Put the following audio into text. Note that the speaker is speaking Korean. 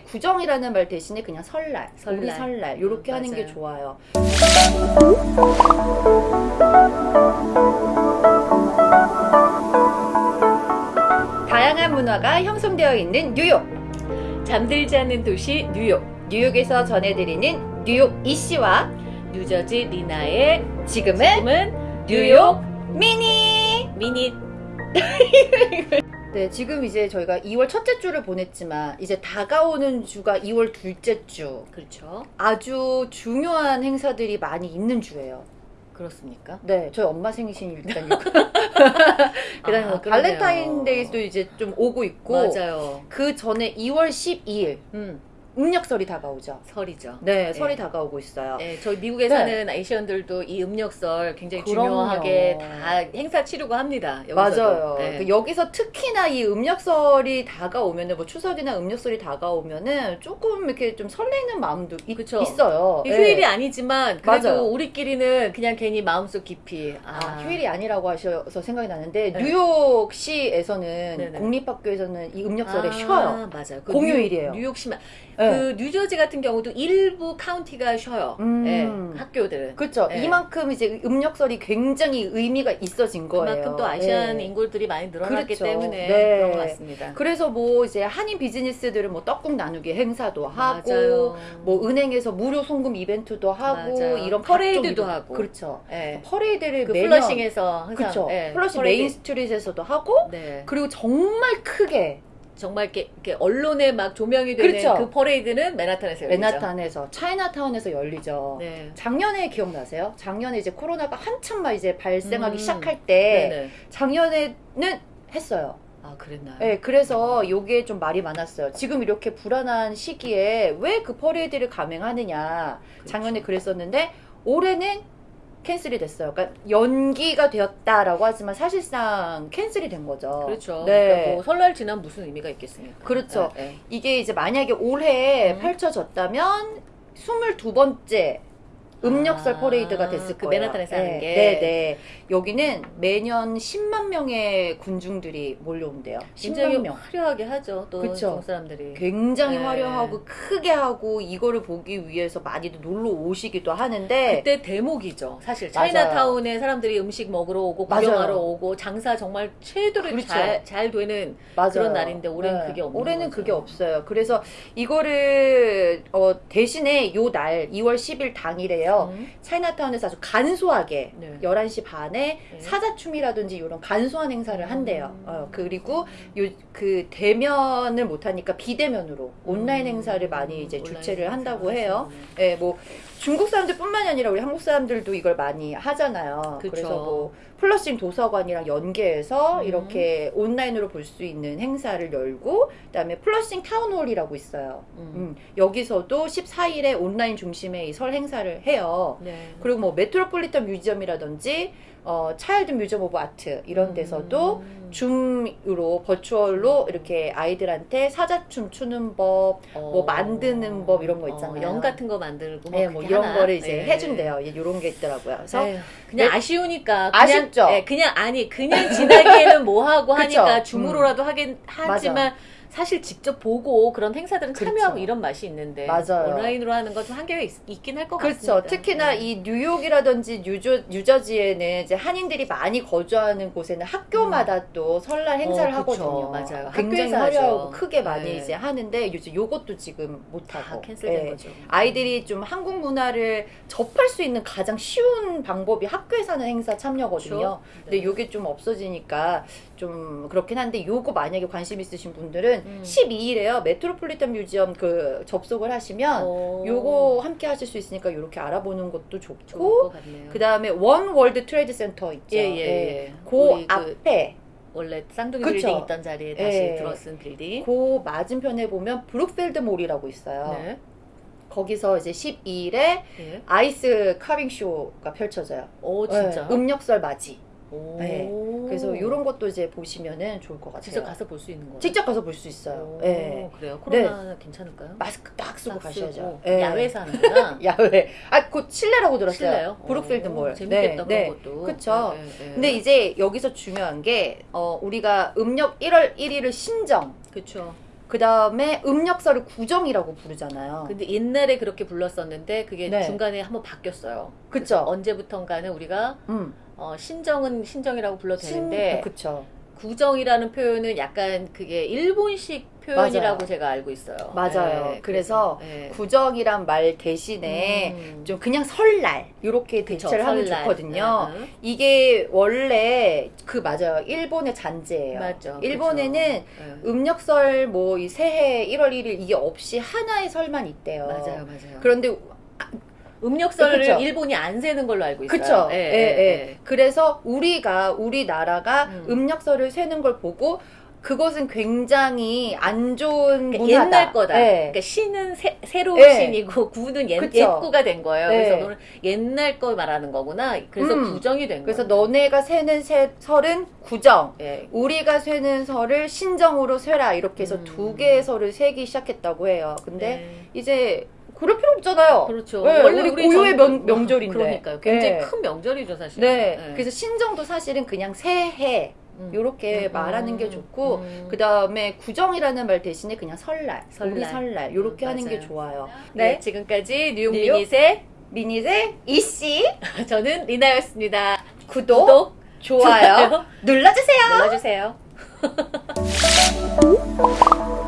구정이라는 말 대신에 그냥 설날, 설날. 우리 설날 이렇게 음, 하는 게 맞아요. 좋아요. 다양한 문화가 형성되어 있는 뉴욕. 잠들지 않는 도시 뉴욕. 뉴욕에서 전해드리는 뉴욕 이씨와 뉴저지 리나의 지금은 지금은 뉴욕 미니. 미니 네, 지금 이제 저희가 2월 첫째 주를 보냈지만 이제 다가오는 주가 2월 둘째 주. 그렇죠. 아주 중요한 행사들이 많이 있는 주예요. 그렇습니까? 네, 저희 엄마 생신 일단 있고. 그다음에 뭐 아. 발렌타인데이도 이제 좀 오고 있고 맞아요. 그 전에 2월 12일 음, 음력설이 다가오죠. 설이죠. 네, 설이 네. 다가오고 있어요. 네, 저희 미국에 네. 사는 아이시언들도 이 음력설 굉장히 그럼요. 중요하게 다 행사 치르고 합니다. 여기서도. 맞아요. 네. 그 여기서 특히나 이 음력설이 다가오면은 뭐 추석이나 음력설이 다가오면은 조금 이렇게 좀 설레는 마음도 있, 그쵸. 있어요. 네. 휴일이 아니지만 그래도 맞아요. 우리끼리는 그냥 괜히 마음속 깊이 아, 휴일이 아니라고 하셔서 생각이 나는데 네. 뉴욕시에서는. 공립학교에서는 이 음력설에 아, 쉬어요. 맞아요. 그 공휴일이에요. 뉴, 뉴욕시만 네. 그 뉴저지 같은 경우도 일부 카운티가 쉬어요. 음. 네, 학교들은. 그렇죠. 네. 이만큼 이제 음력설이 굉장히 의미가 있어진 거예요. 그만큼 또 아시안 네. 인구들이 많이 늘어났기 그렇죠. 때문에 네. 그런 것 같습니다. 그래서 뭐 이제 한인 비즈니스들은 뭐 떡국 나누기 행사도 하고 맞아요. 뭐 은행에서 무료 송금 이벤트도 하고 맞아요. 이런 퍼레이드도. 하고. 그렇죠. 네. 퍼레이드를 그 매년 플러싱에서 항상 그렇죠. 네, 플러싱 퍼레이드. 메인 스트릿에서도 하고 네. 그리고 정말 크게 정말 이렇게, 이렇게 언론에 막 조명이 되는 그렇죠. 그 퍼레이드는 맨하탄에서 열리죠. 맨하탄에서 차이나타운에서 열리죠. 네. 작년에 기억나세요? 작년에 이제 코로나가 한참 막 이제 발생하기 음. 시작할 때 네네. 작년에는 했어요. 아 그랬나요? 네, 그래서 요게 좀 말이 많았어요. 지금 이렇게 불안한 시기에 왜 그 퍼레이드를 감행하느냐. 그렇죠. 작년에 그랬었는데 올해는 cancel이 됐어요. 그러니까 연기가 되었다라고 하지만 사실상 cancel이 된 거죠. 그렇죠. 네. 그러니까 뭐 설날 지난 무슨 의미가 있겠습니까? 그렇죠. 네, 네. 이게 이제 만약에 올해 음. 펼쳐졌다면 22번째 음력설 아, 퍼레이드가 됐을 그 거예요. 맨하탄에서 네, 하는 게. 네, 네. 여기는 매년 10만 명의 군중들이 몰려온대요. 굉장히 10만 명. 화려하게 하죠. 또 그쵸. 중국 사람들이. 굉장히 네. 화려하고 크게 하고 이거를 보기 위해서 많이들 놀러 오시기도 하는데 그때 대목이죠. 사실. 차이나타운에 사람들이 음식 먹으러 오고. 구경하러 오고 장사 정말 최대로 그렇죠. 잘, 잘 되는 맞아요. 그런 날인데 올해는 그게 없는 올해는 거죠. 그게 없어요. 그래서 이거를 어, 대신에 요 날 2월 10일 당일에요. 음. 차이나타운에서 아주 간소하게 네. 11시 반에 네. 사자춤이라든지 이런 간소한 행사를 한대요. 음. 어, 그리고 요 그 대면을 못 하니까 비대면으로 온라인 음. 행사를 많이 이제 주최를 한다고 해요. 예, 뭐 중국 사람들뿐만이 아니라 우리 한국 사람들도 이걸 많이 하잖아요. 그쵸. 그래서 뭐 플러싱 도서관이랑 연계해서 음. 이렇게 온라인으로 볼 수 있는 행사를 열고 그다음에 플러싱 타운홀이라고 있어요. 음. 음, 여기서도 14일에 온라인 중심의 이 설 행사를 해요. 네. 그리고 뭐 메트로폴리탄 뮤지엄이라든지 어, Children's Museum of Art 이런 데서도 음. Zoom으로 virtual로 이렇게 아이들한테 사자춤 추는 법, 뭐 어. 만드는 법 이런 거 있잖아요. 어, 용 같은 거 만들고 네, 뭐뭐 그렇게 이런 하나? 거를 이제 네. 해준대요. 이런 게 있더라고요. 그래서 에휴, 그냥 네. 아쉬우니까 그냥, 아쉽죠? 예, 그냥 아니 그냥 지나기에는 뭐 하고? 하니까 Zoom으로라도 하긴 하지만 맞아. 사실 직접 보고 그런 행사들은 그렇죠. 참여하고 이런 맛이 있는데 맞아요. 온라인으로 하는 건 좀 한계가 있, 긴 할것 그렇죠. 같습니다. 특히나 네. 이 뉴욕이라든지 뉴저, 뉴저지에는 이제 한인들이 많이 거주하는 곳에는 학교마다 또 설날 행사를 어. 하거든요. 맞아요. 굉장히 화려하고. 크게 많이 네. 이제 하는데 요즘 요것도 지금 못다 하고 cancel된 예. 거죠. 아이들이 좀 한국 문화를 접할 수 있는 가장 쉬운 방법이 학교에서 하는 행사 참여거든요. 그렇죠. 근데 네. 요게 좀 없어지니까 좀 그렇긴 한데 요거 만약에 관심 있으신 분들은 음. 12일에요. 메트로폴리탄 뮤지엄 그 접속을 하시면 어, 요거 함께 하실 수 있으니까 이렇게 알아보는 것도 좋고 것 같네요. 그 다음에 원 월드 트레이드 센터 있죠. 예, 예, 예. 그 우리 그 앞에 원래 쌍둥이 그쵸. 빌딩 있던 자리에 다시 예. 들어선 빌딩. 그 맞은편에 보면 브룩필드 몰이라고 있어요. 네. 거기서 이제 12일에 예. ice carving 쇼가 펼쳐져요. 오 진짜. 네, 음력설 맞이. 오. 네. 그래서 이런 것도 이제 보시면은 좋을 것 같아요. 직접 가서 볼 수 있는 거예요. 직접 가서 볼 수 있어요. 오, 예. 그래요. 코로나 괜찮을까요? 마스크 딱 쓰고 딱 가셔야죠. 쓰고. 예. 야외에서 하는구나. 야외. 아, 곧 실내라고 들었어요. 실내요? 브룩필드 오, 몰. 재밌겠다 네, 그런 것도. 그쵸. 네, 네, 네. 근데 이제 여기서 중요한 게 어, 우리가 음력 1월 1일을 신정 그쵸. 그 다음에 음력설을 구정이라고 부르잖아요. 근데 옛날에 그렇게 불렀었는데 그게 네. 중간에 한번 바뀌었어요. 그쵸? 언제부턴가는 우리가 음. 어, 신정은 신정이라고 불러도 신- 되는데 그쵸. 구정이라는 표현은 약간 그게 일본식 표현이라고 맞아요. 제가 알고 있어요. 맞아요. 네, 그래서 네. 구정이란 말 대신에 음. 좀 그냥 설날 이렇게 대체를 하면 설날. 좋거든요. 응, 응. 이게 원래 그 맞아요. 일본의 잔재예요. 맞죠. 일본에는 그쵸. 네. 음력설 뭐 이 새해 1월 1일 이게 없이 하나의 설만 있대요. 맞아요, 맞아요. 그런데 음력설을 그쵸. 일본이 안 세는 걸로 알고 있어요. 그쵸. 예, 예, 예. 그래서 우리가 우리나라가 음. 음. 력설을 세는 걸 보고 그것은 굉장히 안 좋은 그러니까 문화다. 옛날 거다. 예. 그러니까 신은 새, 새로운 예. 신이고 구는 옛. 옛구가 된 거예요. 네. 그래서 너는 옛날 거 말하는 거구나. 그래서 음. 부정이 된 그래서 거예요. 너네가 세는 세, 설은 구정, 예. 우리가 세는 설을 신정으로 세라 이렇게 해서 음. 두 개의 설을 세기 시작했다고 해요. 근데 네. 이제 그럴 필요 없잖아요. 그렇죠. 네, 우리 고유의 전- 명- 명절인데. 그러니까요. 굉장히 네. 큰 명절이죠, 사실. 네. 네. 그래서 신정도 사실은 그냥 새해 음. 이렇게 음, 말하는 게 음, 좋고 음. 그 다음에 구정이라는 말 대신에 그냥 설날, 설날. 우리 설날 이렇게 음, 하는 게. 좋아요. 네. 지금까지 뉴욕 뉴욕 미니세 미니제 이씨 저는 리나였습니다. 구독, 구독, 좋아요 눌러주세요. 눌러주세요.